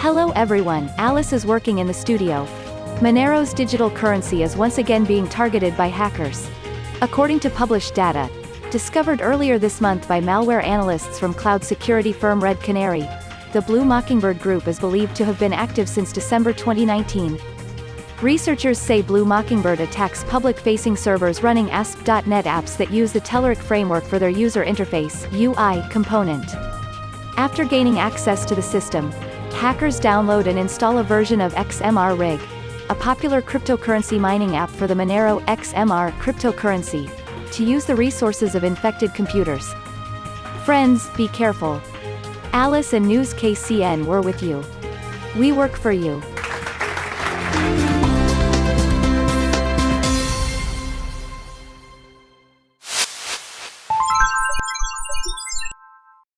Hello everyone, Alice is working in the studio. Monero's digital currency is once again being targeted by hackers. According to published data, discovered earlier this month by malware analysts from cloud security firm Red Canary, the Blue Mockingbird group is believed to have been active since December 2019. Researchers say Blue Mockingbird attacks public-facing servers running ASP.NET apps that use the Telerik framework for their user interface UI component. After gaining access to the system, hackers download and install a version of XMRig, a popular cryptocurrency mining app for the Monero XMR cryptocurrency, to use the resources of infected computers. Friends, be careful. Alice and News KCN were with you. We work for you.